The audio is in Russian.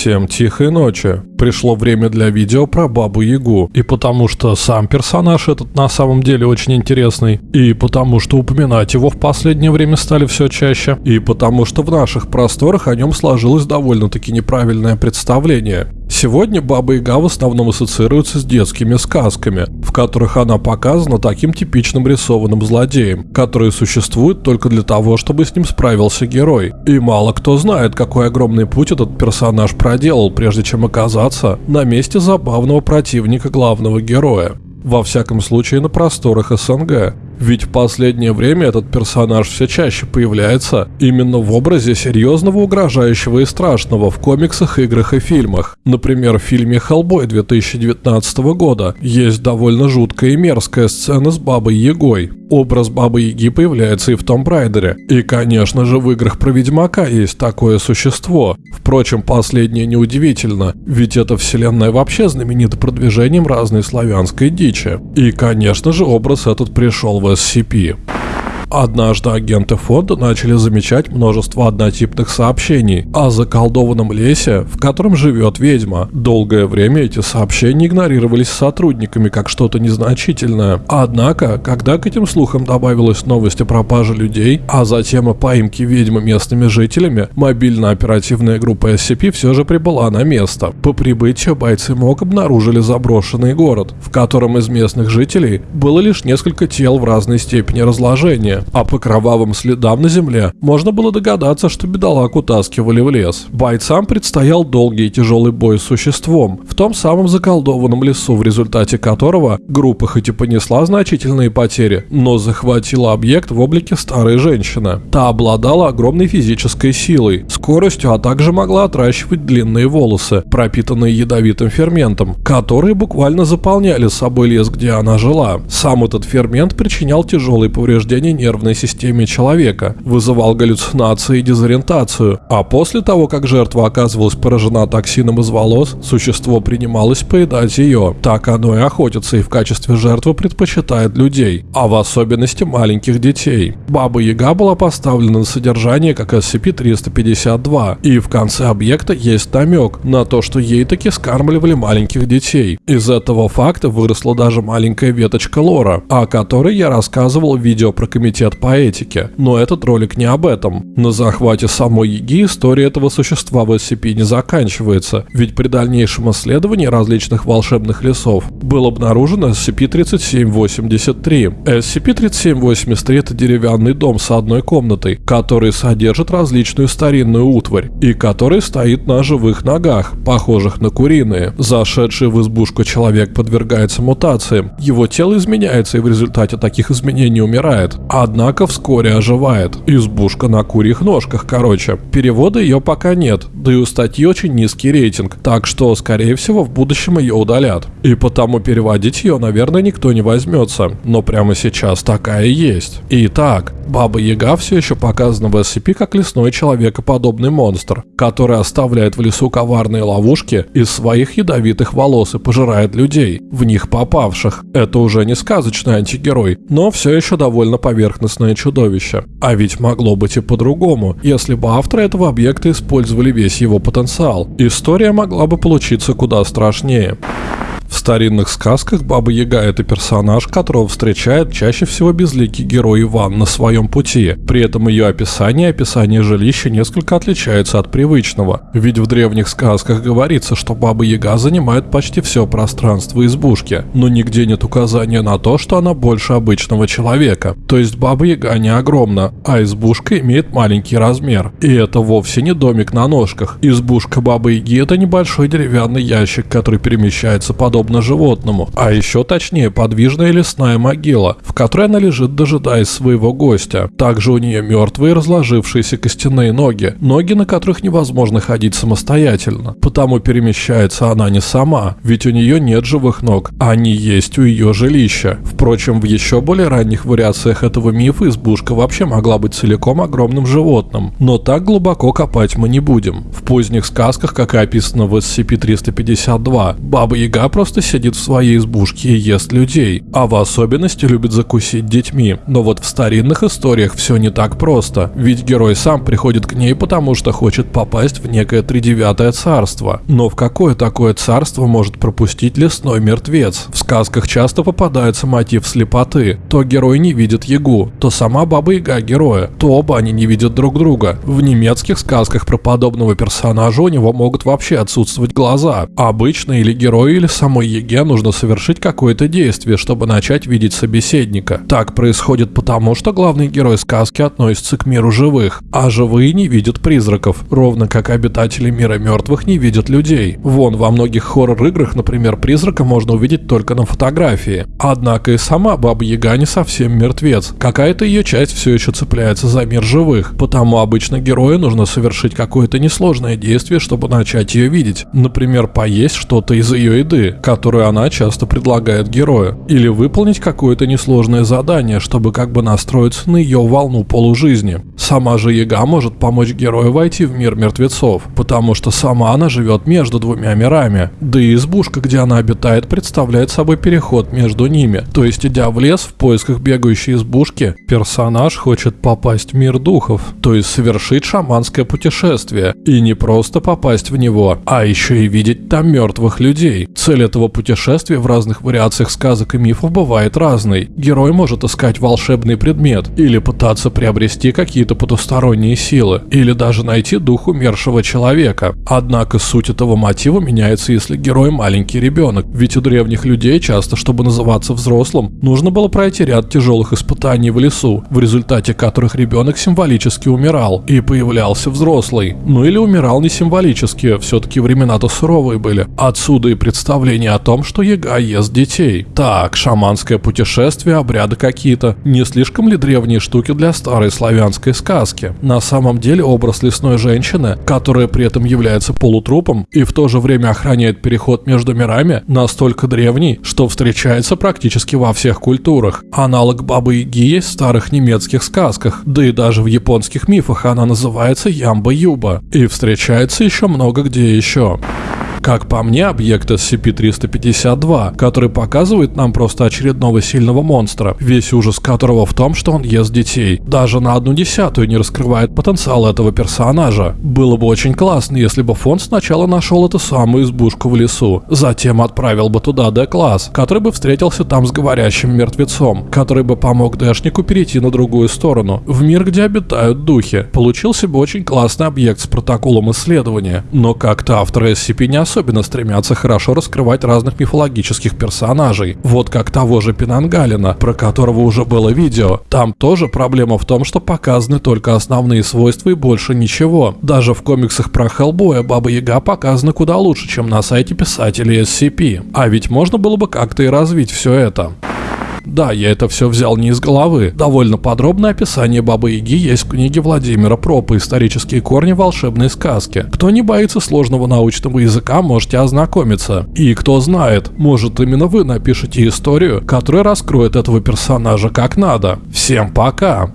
Всем тихой ночи. Пришло время для видео про Бабу Ягу. И потому что сам персонаж этот на самом деле очень интересный. И потому что упоминать его в последнее время стали все чаще. И потому что в наших просторах о нем сложилось довольно-таки неправильное представление. Сегодня Баба Яга в основном ассоциируется с детскими сказками, в которых она показана таким типичным рисованным злодеем, который существует только для того, чтобы с ним справился герой. И мало кто знает, какой огромный путь этот персонаж проделал, прежде чем оказаться на месте забавного противника главного героя. Во всяком случае на просторах СНГ. Ведь в последнее время этот персонаж все чаще появляется именно в образе серьезного, угрожающего и страшного в комиксах, играх и фильмах. Например, в фильме «Хеллбой» 2019 года есть довольно жуткая и мерзкая сцена с Бабой Ягой. Образ Бабы Яги появляется и в Том Брайдере. И, конечно же, в играх про Ведьмака есть такое существо. Впрочем, последнее неудивительно, ведь эта вселенная вообще знаменита продвижением разной славянской дичи. И, конечно же, образ этот пришел в SCP. Однажды агенты фонда начали замечать множество однотипных сообщений о заколдованном лесе, в котором живет ведьма. Долгое время эти сообщения игнорировались сотрудниками как что-то незначительное. Однако, когда к этим слухам добавилась новость о пропаже людей, а затем о поимке ведьмы местными жителями, мобильно-оперативная группа SCP все же прибыла на место. По прибытию бойцы МОК обнаружили заброшенный город, в котором из местных жителей было лишь несколько тел в разной степени разложения а по кровавым следам на земле можно было догадаться, что бедолаг утаскивали в лес. Бойцам предстоял долгий и тяжелый бой с существом в том самом заколдованном лесу, в результате которого группа хоть и понесла значительные потери, но захватила объект в облике старой женщины. Та обладала огромной физической силой, скоростью, а также могла отращивать длинные волосы, пропитанные ядовитым ферментом, которые буквально заполняли собой лес, где она жила. Сам этот фермент причинял тяжелые повреждения нервной системе человека, вызывал галлюцинации и дезориентацию, а после того, как жертва оказывалась поражена токсином из волос, существо принималось поедать ее. Так оно и охотится и в качестве жертвы предпочитает людей, а в особенности маленьких детей. Баба Яга была поставлена на содержание как SCP-352, и в конце объекта есть намек на то, что ей таки скармливали маленьких детей. Из этого факта выросла даже маленькая веточка лора, о которой я рассказывал в видео про комитет комитет по этике. Но этот ролик не об этом. На захвате самой Яги история этого существа в SCP не заканчивается, ведь при дальнейшем исследовании различных волшебных лесов был обнаружен SCP-3783. SCP-3783 это деревянный дом с одной комнатой, который содержит различную старинную утварь и который стоит на живых ногах, похожих на куриные. Зашедший в избушку человек подвергается мутациям, его тело изменяется и в результате таких изменений умирает, а Однако вскоре оживает. Избушка на курьих ножках, короче. Перевода ее пока нет, да и у статьи очень низкий рейтинг, так что, скорее всего, в будущем ее удалят. И потому переводить ее, наверное, никто не возьмется. Но прямо сейчас такая есть. Итак, Баба Яга все еще показана в SCP как лесной человекоподобный монстр, который оставляет в лесу коварные ловушки из своих ядовитых волос и пожирает людей, в них попавших. Это уже не сказочный антигерой, но все еще довольно поверхностное чудовище. А ведь могло быть и по-другому, если бы авторы этого объекта использовали весь его потенциал. История могла бы получиться куда страшнее. В старинных сказках Баба Яга – это персонаж, которого встречает чаще всего безликий герой Иван на своем пути. При этом ее описание и описание жилища несколько отличаются от привычного. Ведь в древних сказках говорится, что Баба Яга занимает почти все пространство избушки, но нигде нет указания на то, что она больше обычного человека. То есть Баба Яга не огромна, а избушка имеет маленький размер. И это вовсе не домик на ножках. Избушка Бабы Яги – это небольшой деревянный ящик, который перемещается подобно подобно животному, а еще точнее подвижная лесная могила, в которой она лежит, дожидаясь своего гостя. Также у нее мертвые разложившиеся костяные ноги, ноги на которых невозможно ходить самостоятельно, потому перемещается она не сама, ведь у нее нет живых ног, они есть у ее жилища. Впрочем, в еще более ранних вариациях этого мифа избушка вообще могла быть целиком огромным животным, но так глубоко копать мы не будем. В поздних сказках, как и описано в SCP-352, Баба Яга просто просто сидит в своей избушке и ест людей, а в особенности любит закусить детьми. Но вот в старинных историях все не так просто, ведь герой сам приходит к ней, потому что хочет попасть в некое тридевятое царство. Но в какое такое царство может пропустить лесной мертвец? В сказках часто попадается мотив слепоты. То герой не видит Ягу, то сама Баба Яга героя, то оба они не видят друг друга. В немецких сказках про подобного персонажа у него могут вообще отсутствовать глаза. Обычно или герою, или самой Еге нужно совершить какое-то действие, чтобы начать видеть собеседника. Так происходит потому, что главный герой сказки относится к миру живых, а живые не видят призраков, ровно как обитатели мира мертвых не видят людей. Вон, во многих хоррор-играх, например, призрака можно увидеть только на фотографии. Однако и сама Баба Яга не совсем мертвец. Какая-то ее часть все еще цепляется за мир живых, потому обычно герою нужно совершить какое-то несложное действие, чтобы начать ее видеть. Например, поесть что-то из ее еды, которую она часто предлагает герою. Или выполнить какое-то несложное задание, чтобы как бы настроиться на ее волну полужизни. Сама же Яга может помочь герою войти в мир мертвецов, потому что сама она живет между двумя мирами. Да и избушка, где она обитает, представляет собой переход между ними. То есть, идя в лес в поисках бегающей избушки, персонаж хочет попасть в мир духов, то есть совершить шаманское путешествие. И не просто попасть в него, а еще и видеть там мертвых людей. Цель этого путешествия в разных вариациях сказок и мифов бывает разной. Герой может искать волшебный предмет, или пытаться приобрести какие-то потусторонние силы, или даже найти дух умершего человека. Однако суть этого мотива меняется, если герой маленький ребенок, ведь у древних людей часто, чтобы называться взрослым, нужно было пройти ряд тяжелых испытаний в лесу, в результате которых ребенок символически умирал, и появлялся взрослый. Ну или умирал не символически, все-таки времена-то суровые были. Отсюда и представление о том, что Яга ест детей. Так, шаманское путешествие, обряды какие-то. Не слишком ли древние штуки для старой славянской сказки? На самом деле образ лесной женщины, которая при этом является полутрупом и в то же время охраняет переход между мирами, настолько древний, что встречается практически во всех культурах. Аналог Бабы Яги есть в старых немецких сказках, да и даже в японских мифах она называется Ямба-Юба и встречается еще много где еще. Как по мне, объект SCP-352, который показывает нам просто очередного сильного монстра, весь ужас которого в том, что он ест детей. Даже на одну десятую не раскрывает потенциал этого персонажа. Было бы очень классно, если бы фонд сначала нашел эту самую избушку в лесу, затем отправил бы туда Д-класс, который бы встретился там с говорящим мертвецом, который бы помог Дэшнику перейти на другую сторону, в мир, где обитают духи. Получился бы очень классный объект с протоколом исследования, но как-то авторы SCP не особенно стремятся хорошо раскрывать разных мифологических персонажей. Вот как того же Пинангалина, про которого уже было видео. Там тоже проблема в том, что показаны только основные свойства и больше ничего. Даже в комиксах про Хеллбоя Баба Яга показана куда лучше, чем на сайте писателей SCP. А ведь можно было бы как-то и развить все это. Да, я это все взял не из головы. Довольно подробное описание Бабы Яги есть в книге Владимира Пропа «Исторические корни волшебной сказки». Кто не боится сложного научного языка, можете ознакомиться. И кто знает, может именно вы напишите историю, которая раскроет этого персонажа как надо. Всем пока!